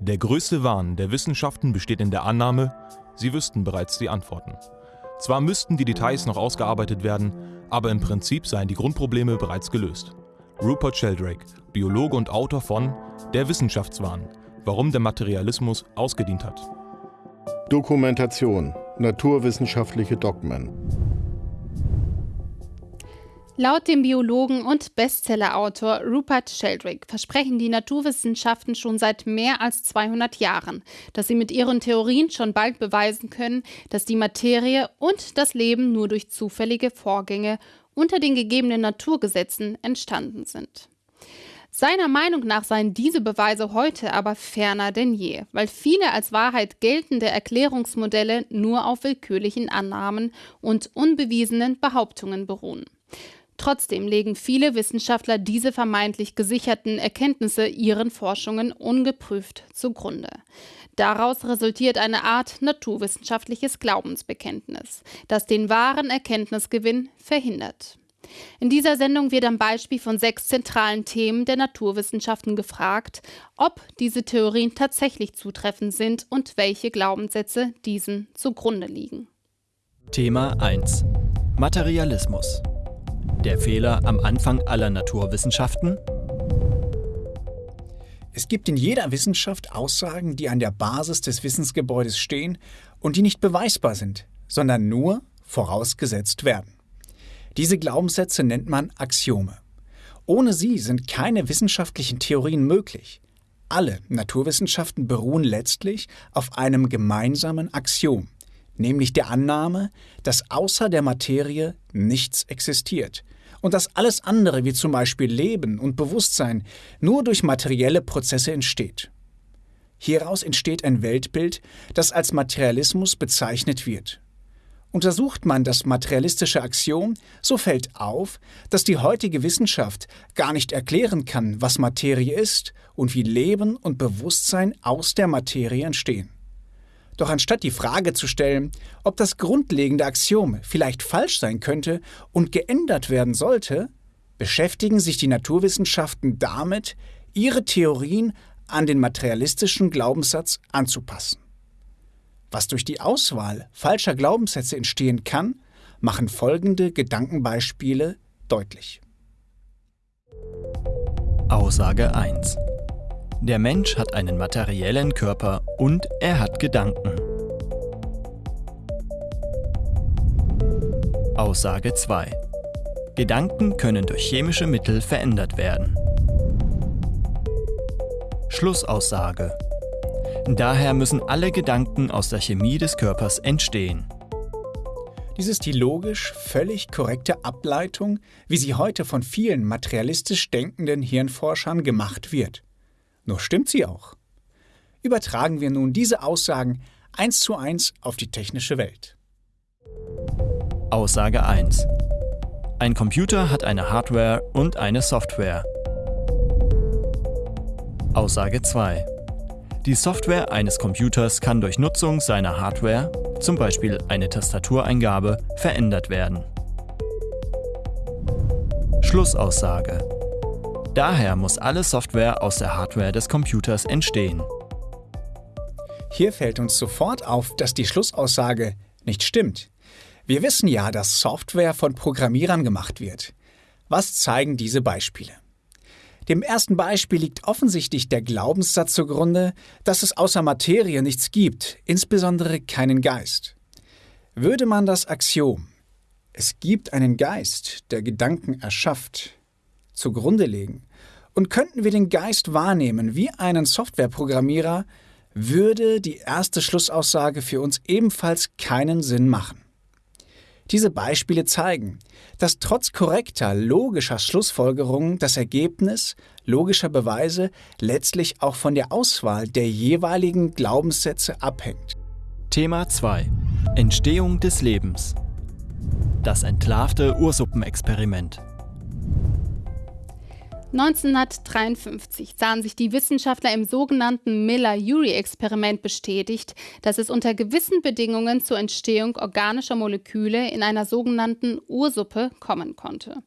Der größte Wahn der Wissenschaften besteht in der Annahme, sie wüssten bereits die Antworten. Zwar müssten die Details noch ausgearbeitet werden, aber im Prinzip seien die Grundprobleme bereits gelöst. Rupert Sheldrake, Biologe und Autor von Der Wissenschaftswahn, warum der Materialismus ausgedient hat. Dokumentation, naturwissenschaftliche Dogmen. Laut dem Biologen und Bestsellerautor Rupert Sheldrake versprechen die Naturwissenschaften schon seit mehr als 200 Jahren, dass sie mit ihren Theorien schon bald beweisen können, dass die Materie und das Leben nur durch zufällige Vorgänge unter den gegebenen Naturgesetzen entstanden sind. Seiner Meinung nach seien diese Beweise heute aber ferner denn je, weil viele als Wahrheit geltende Erklärungsmodelle nur auf willkürlichen Annahmen und unbewiesenen Behauptungen beruhen. Trotzdem legen viele Wissenschaftler diese vermeintlich gesicherten Erkenntnisse ihren Forschungen ungeprüft zugrunde. Daraus resultiert eine Art naturwissenschaftliches Glaubensbekenntnis, das den wahren Erkenntnisgewinn verhindert. In dieser Sendung wird am Beispiel von sechs zentralen Themen der Naturwissenschaften gefragt, ob diese Theorien tatsächlich zutreffend sind und welche Glaubenssätze diesen zugrunde liegen. Thema 1 Materialismus der Fehler am Anfang aller Naturwissenschaften? Es gibt in jeder Wissenschaft Aussagen, die an der Basis des Wissensgebäudes stehen und die nicht beweisbar sind, sondern nur vorausgesetzt werden. Diese Glaubenssätze nennt man Axiome. Ohne sie sind keine wissenschaftlichen Theorien möglich. Alle Naturwissenschaften beruhen letztlich auf einem gemeinsamen Axiom, nämlich der Annahme, dass außer der Materie nichts existiert und dass alles andere, wie zum Beispiel Leben und Bewusstsein, nur durch materielle Prozesse entsteht. Hieraus entsteht ein Weltbild, das als Materialismus bezeichnet wird. Untersucht man das materialistische Axiom, so fällt auf, dass die heutige Wissenschaft gar nicht erklären kann, was Materie ist und wie Leben und Bewusstsein aus der Materie entstehen. Doch anstatt die Frage zu stellen, ob das grundlegende Axiom vielleicht falsch sein könnte und geändert werden sollte, beschäftigen sich die Naturwissenschaften damit, ihre Theorien an den materialistischen Glaubenssatz anzupassen. Was durch die Auswahl falscher Glaubenssätze entstehen kann, machen folgende Gedankenbeispiele deutlich. Aussage 1 der Mensch hat einen materiellen Körper und er hat Gedanken. Aussage 2. Gedanken können durch chemische Mittel verändert werden. Schlussaussage. Daher müssen alle Gedanken aus der Chemie des Körpers entstehen. Dies ist die logisch völlig korrekte Ableitung, wie sie heute von vielen materialistisch denkenden Hirnforschern gemacht wird. Nur stimmt sie auch. Übertragen wir nun diese Aussagen eins zu eins auf die technische Welt. Aussage 1. Ein Computer hat eine Hardware und eine Software. Aussage 2. Die Software eines Computers kann durch Nutzung seiner Hardware, zum Beispiel eine Tastatureingabe, verändert werden. Schlussaussage. Daher muss alle Software aus der Hardware des Computers entstehen. Hier fällt uns sofort auf, dass die Schlussaussage nicht stimmt. Wir wissen ja, dass Software von Programmierern gemacht wird. Was zeigen diese Beispiele? Dem ersten Beispiel liegt offensichtlich der Glaubenssatz zugrunde, dass es außer Materie nichts gibt, insbesondere keinen Geist. Würde man das Axiom, es gibt einen Geist, der Gedanken erschafft, zugrunde legen, und könnten wir den Geist wahrnehmen wie einen Softwareprogrammierer, würde die erste Schlussaussage für uns ebenfalls keinen Sinn machen. Diese Beispiele zeigen, dass trotz korrekter logischer Schlussfolgerungen das Ergebnis logischer Beweise letztlich auch von der Auswahl der jeweiligen Glaubenssätze abhängt. Thema 2 Entstehung des Lebens Das entlarvte Ursuppenexperiment 1953 sahen sich die Wissenschaftler im sogenannten Miller-Urey-Experiment bestätigt, dass es unter gewissen Bedingungen zur Entstehung organischer Moleküle in einer sogenannten Ursuppe kommen konnte.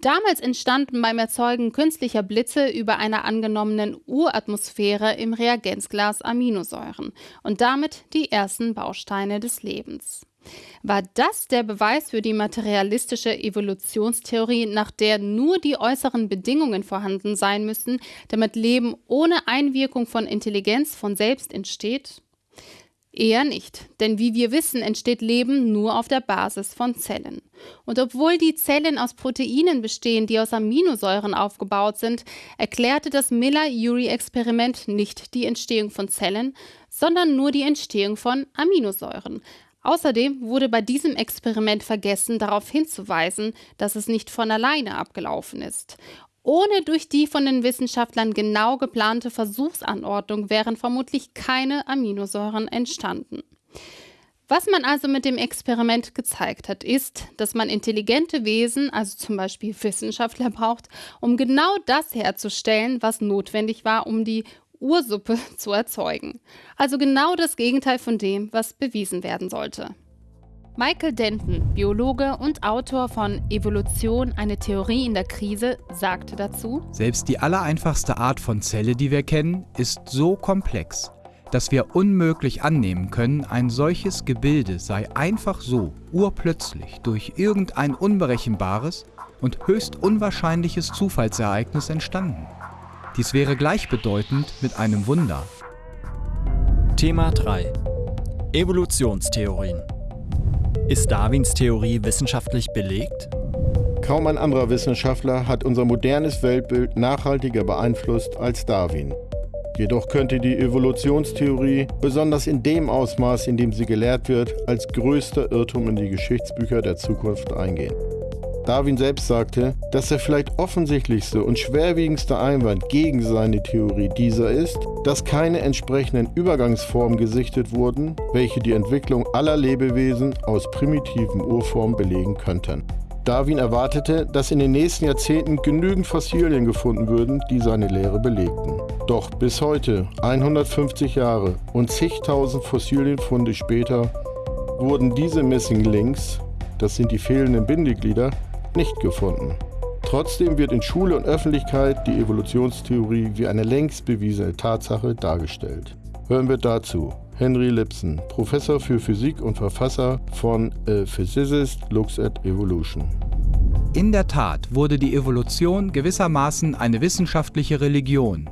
Damals entstanden beim Erzeugen künstlicher Blitze über einer angenommenen Uratmosphäre im Reagenzglas Aminosäuren und damit die ersten Bausteine des Lebens. War das der Beweis für die materialistische Evolutionstheorie, nach der nur die äußeren Bedingungen vorhanden sein müssen, damit Leben ohne Einwirkung von Intelligenz von selbst entsteht? Eher nicht, denn wie wir wissen, entsteht Leben nur auf der Basis von Zellen. Und obwohl die Zellen aus Proteinen bestehen, die aus Aminosäuren aufgebaut sind, erklärte das Miller-Urey-Experiment nicht die Entstehung von Zellen, sondern nur die Entstehung von Aminosäuren. Außerdem wurde bei diesem Experiment vergessen, darauf hinzuweisen, dass es nicht von alleine abgelaufen ist. Ohne durch die von den Wissenschaftlern genau geplante Versuchsanordnung wären vermutlich keine Aminosäuren entstanden. Was man also mit dem Experiment gezeigt hat, ist, dass man intelligente Wesen, also zum Beispiel Wissenschaftler, braucht, um genau das herzustellen, was notwendig war, um die Ursuppe zu erzeugen. Also genau das Gegenteil von dem, was bewiesen werden sollte. Michael Denton, Biologe und Autor von Evolution, eine Theorie in der Krise, sagte dazu, Selbst die allereinfachste Art von Zelle, die wir kennen, ist so komplex, dass wir unmöglich annehmen können, ein solches Gebilde sei einfach so, urplötzlich, durch irgendein unberechenbares und höchst unwahrscheinliches Zufallsereignis entstanden. Dies wäre gleichbedeutend mit einem Wunder. Thema 3 Evolutionstheorien ist Darwins Theorie wissenschaftlich belegt? Kaum ein anderer Wissenschaftler hat unser modernes Weltbild nachhaltiger beeinflusst als Darwin. Jedoch könnte die Evolutionstheorie, besonders in dem Ausmaß, in dem sie gelehrt wird, als größter Irrtum in die Geschichtsbücher der Zukunft eingehen. Darwin selbst sagte, dass der vielleicht offensichtlichste und schwerwiegendste Einwand gegen seine Theorie dieser ist, dass keine entsprechenden Übergangsformen gesichtet wurden, welche die Entwicklung aller Lebewesen aus primitiven Urformen belegen könnten. Darwin erwartete, dass in den nächsten Jahrzehnten genügend Fossilien gefunden würden, die seine Lehre belegten. Doch bis heute, 150 Jahre und zigtausend Fossilienfunde später, wurden diese Missing Links, das sind die fehlenden Bindeglieder, nicht gefunden. Trotzdem wird in Schule und Öffentlichkeit die Evolutionstheorie wie eine längst bewiesene Tatsache dargestellt. Hören wir dazu Henry Lipson, Professor für Physik und Verfasser von A Physicist Looks at Evolution. In der Tat wurde die Evolution gewissermaßen eine wissenschaftliche Religion.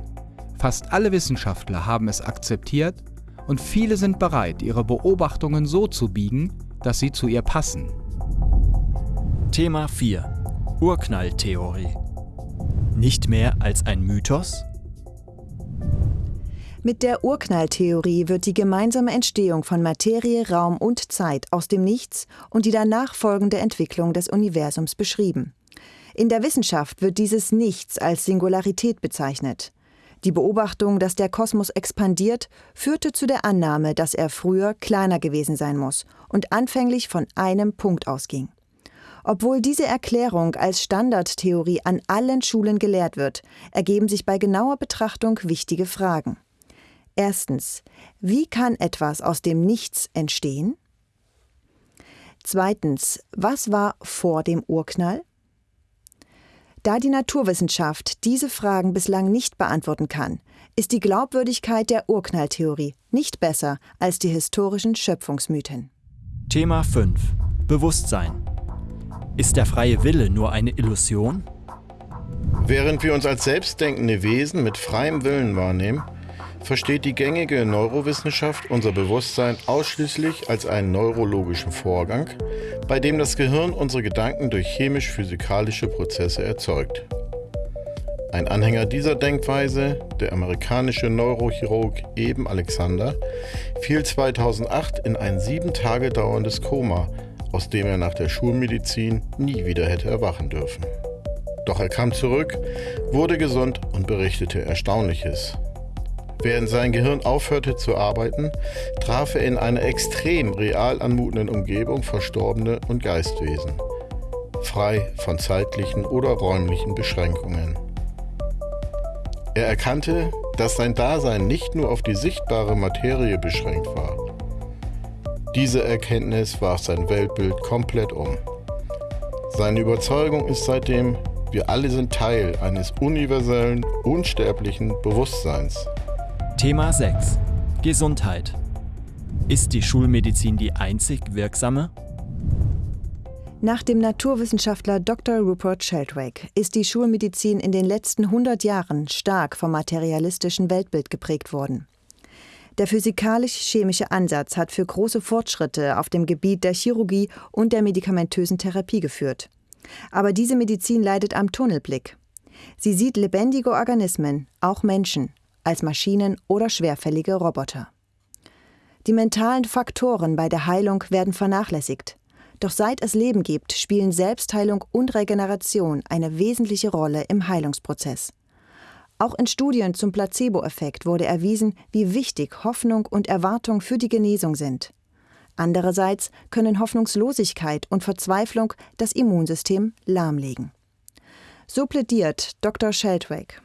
Fast alle Wissenschaftler haben es akzeptiert und viele sind bereit, ihre Beobachtungen so zu biegen, dass sie zu ihr passen. Thema 4 Urknalltheorie Nicht mehr als ein Mythos? Mit der Urknalltheorie wird die gemeinsame Entstehung von Materie, Raum und Zeit aus dem Nichts und die danach folgende Entwicklung des Universums beschrieben. In der Wissenschaft wird dieses Nichts als Singularität bezeichnet. Die Beobachtung, dass der Kosmos expandiert, führte zu der Annahme, dass er früher kleiner gewesen sein muss und anfänglich von einem Punkt ausging. Obwohl diese Erklärung als Standardtheorie an allen Schulen gelehrt wird, ergeben sich bei genauer Betrachtung wichtige Fragen. Erstens, wie kann etwas aus dem Nichts entstehen? Zweitens, was war vor dem Urknall? Da die Naturwissenschaft diese Fragen bislang nicht beantworten kann, ist die Glaubwürdigkeit der Urknalltheorie nicht besser als die historischen Schöpfungsmythen. Thema 5 Bewusstsein ist der freie Wille nur eine Illusion? Während wir uns als selbstdenkende Wesen mit freiem Willen wahrnehmen, versteht die gängige Neurowissenschaft unser Bewusstsein ausschließlich als einen neurologischen Vorgang, bei dem das Gehirn unsere Gedanken durch chemisch-physikalische Prozesse erzeugt. Ein Anhänger dieser Denkweise, der amerikanische Neurochirurg Eben Alexander, fiel 2008 in ein sieben Tage dauerndes Koma, aus dem er nach der Schulmedizin nie wieder hätte erwachen dürfen. Doch er kam zurück, wurde gesund und berichtete Erstaunliches. Während sein Gehirn aufhörte zu arbeiten, traf er in einer extrem real anmutenden Umgebung Verstorbene und Geistwesen, frei von zeitlichen oder räumlichen Beschränkungen. Er erkannte, dass sein Dasein nicht nur auf die sichtbare Materie beschränkt war. Diese Erkenntnis warf sein Weltbild komplett um. Seine Überzeugung ist seitdem, Wir alle sind Teil eines universellen, unsterblichen Bewusstseins. Thema 6. Gesundheit. Ist die Schulmedizin die einzig wirksame? Nach dem Naturwissenschaftler Dr. Rupert Sheldrake ist die Schulmedizin in den letzten 100 Jahren stark vom materialistischen Weltbild geprägt worden. Der physikalisch-chemische Ansatz hat für große Fortschritte auf dem Gebiet der Chirurgie und der medikamentösen Therapie geführt. Aber diese Medizin leidet am Tunnelblick. Sie sieht lebendige Organismen, auch Menschen, als Maschinen oder schwerfällige Roboter. Die mentalen Faktoren bei der Heilung werden vernachlässigt. Doch seit es Leben gibt, spielen Selbstheilung und Regeneration eine wesentliche Rolle im Heilungsprozess. Auch in Studien zum Placebo-Effekt wurde erwiesen, wie wichtig Hoffnung und Erwartung für die Genesung sind. Andererseits können Hoffnungslosigkeit und Verzweiflung das Immunsystem lahmlegen. So plädiert Dr. Sheldrake.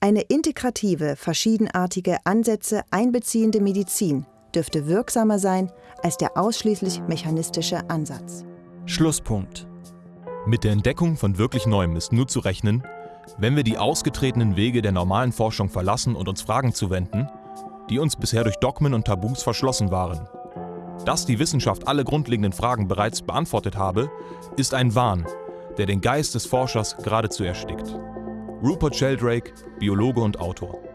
Eine integrative, verschiedenartige Ansätze einbeziehende Medizin dürfte wirksamer sein als der ausschließlich mechanistische Ansatz. Schlusspunkt. Mit der Entdeckung von wirklich Neuem ist nur zu rechnen, wenn wir die ausgetretenen Wege der normalen Forschung verlassen und uns Fragen zuwenden, die uns bisher durch Dogmen und Tabus verschlossen waren. Dass die Wissenschaft alle grundlegenden Fragen bereits beantwortet habe, ist ein Wahn, der den Geist des Forschers geradezu erstickt. Rupert Sheldrake, Biologe und Autor.